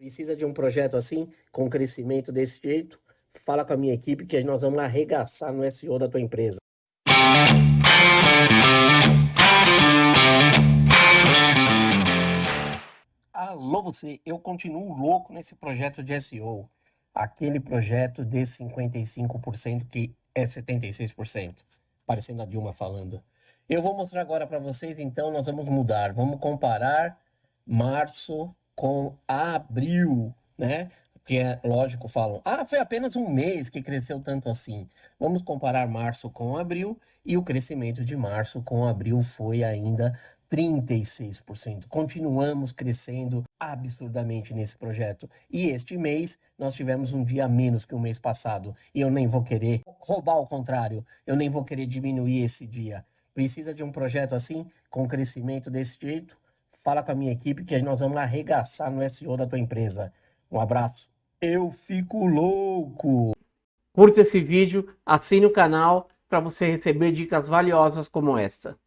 Precisa de um projeto assim, com crescimento desse jeito? Fala com a minha equipe que nós vamos arregaçar no SEO da tua empresa. Alô você, eu continuo louco nesse projeto de SEO. Aquele projeto de 55% que é 76%. Parecendo a Dilma falando. Eu vou mostrar agora para vocês, então nós vamos mudar. Vamos comparar março com abril, né? Porque é lógico, falam, ah, foi apenas um mês que cresceu tanto assim. Vamos comparar março com abril e o crescimento de março com abril foi ainda 36%. Continuamos crescendo absurdamente nesse projeto. E este mês nós tivemos um dia menos que o mês passado. E eu nem vou querer roubar o contrário, eu nem vou querer diminuir esse dia. Precisa de um projeto assim, com crescimento desse jeito? Fala com a minha equipe que nós vamos arregaçar no SEO da tua empresa. Um abraço. Eu fico louco! Curte esse vídeo, assine o canal para você receber dicas valiosas como esta.